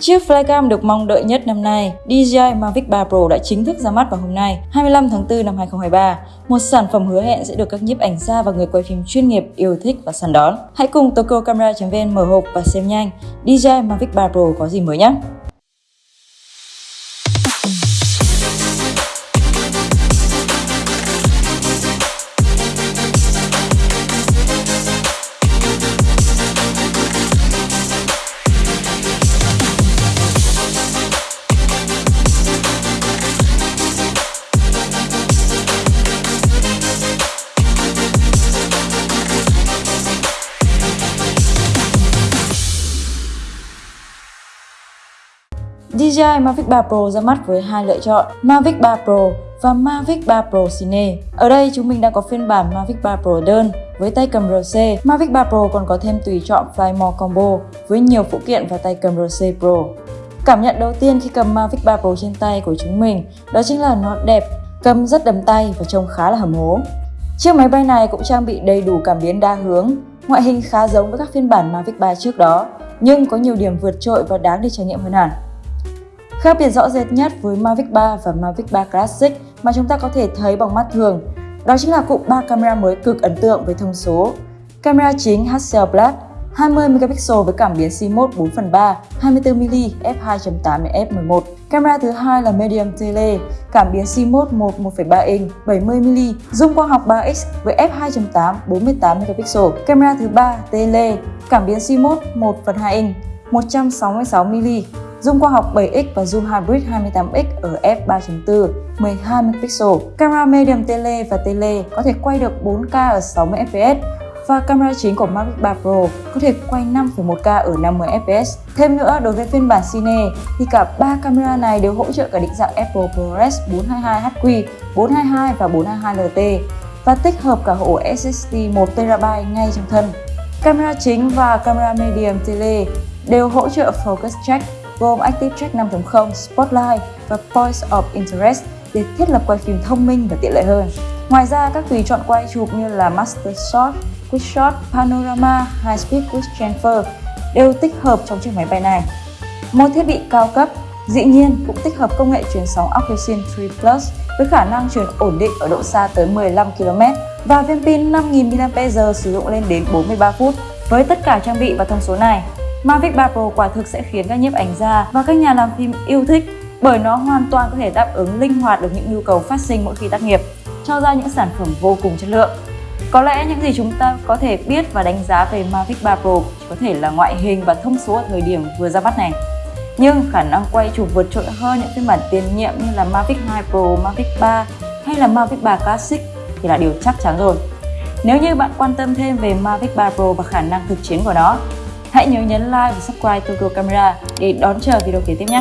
Chiếc flycam được mong đợi nhất năm nay, DJI Mavic 3 Pro đã chính thức ra mắt vào hôm nay, 25 tháng 4 năm 2023. Một sản phẩm hứa hẹn sẽ được các nhiếp ảnh gia và người quay phim chuyên nghiệp yêu thích và săn đón. Hãy cùng tokyocamera.vn mở hộp và xem nhanh DJI Mavic 3 Pro có gì mới nhé! DJI Mavic 3 Pro ra mắt với hai lựa chọn Mavic 3 Pro và Mavic 3 Pro Cine. Ở đây chúng mình đang có phiên bản Mavic 3 Pro đơn với tay cầm RC. Mavic 3 Pro còn có thêm tùy chọn Fly More Combo với nhiều phụ kiện và tay cầm RC Pro. Cảm nhận đầu tiên khi cầm Mavic 3 Pro trên tay của chúng mình đó chính là nó đẹp, cầm rất đầm tay và trông khá là hầm hố. Chiếc máy bay này cũng trang bị đầy đủ cảm biến đa hướng, ngoại hình khá giống với các phiên bản Mavic 3 trước đó, nhưng có nhiều điểm vượt trội và đáng để trải nghiệm hơn hẳn. Khác biệt rõ rệt nhất với Mavic 3 và Mavic 3 Classic mà chúng ta có thể thấy bằng mắt thường, đó chính là cụm 3 camera mới cực ấn tượng với thông số. Camera chính Hasselblad 20 megapixel với cảm biến CMOS 4 phần 3, 24mm f2.8 f11. Camera thứ hai là Medium Tele, cảm biến CMOS 1 1.3 inch, 70mm, zoom quang học 3x với f2.8 48 megapixel. Camera thứ ba Tele, cảm biến CMOS 1 phần 2 inch, 166mm, Zoom khoa học 7x và zoom hybrid 28x ở f3.4 12 megapixel. Camera medium tele và tele có thể quay được 4K ở 60 fps và camera chính của Mavic 3 Pro có thể quay 5.1K ở 50 fps. Thêm nữa, đối với phiên bản Cine thì cả 3 camera này đều hỗ trợ cả định dạng Apple ProRes 422HQ, 422 và 422LT và tích hợp cả ổ SSD 1TB ngay trong thân. Camera chính và camera medium tele đều hỗ trợ Focus Check gồm Active Track 5.0, Spotlight và Points of Interest để thiết lập quay phim thông minh và tiện lợi hơn. Ngoài ra, các tùy chọn quay chụp như là Master Shot, Quick Shot, Panorama, High Speed Quick Transfer đều tích hợp trong chiếc máy bay này. Một thiết bị cao cấp, dĩ nhiên cũng tích hợp công nghệ truyền sóng Oxygen 3 Plus với khả năng truyền ổn định ở độ xa tới 15 km và viên pin 5000 mAh sử dụng lên đến 43 phút. Với tất cả trang bị và thông số này, Mavic 3 Pro quả thực sẽ khiến các nhiếp ảnh gia và các nhà làm phim yêu thích bởi nó hoàn toàn có thể đáp ứng linh hoạt được những nhu cầu phát sinh mỗi khi tác nghiệp, cho ra những sản phẩm vô cùng chất lượng. Có lẽ những gì chúng ta có thể biết và đánh giá về Mavic 3 Pro có thể là ngoại hình và thông số ở thời điểm vừa ra mắt này. Nhưng khả năng quay chụp vượt trội hơn những phiên bản tiền nhiệm như là Mavic 2 Pro, Mavic 3 hay là Mavic 3 Classic thì là điều chắc chắn rồi. Nếu như bạn quan tâm thêm về Mavic 3 Pro và khả năng thực chiến của nó Hãy nhớ nhấn like và subscribe Tokyo Camera để đón chờ video kế tiếp nhé!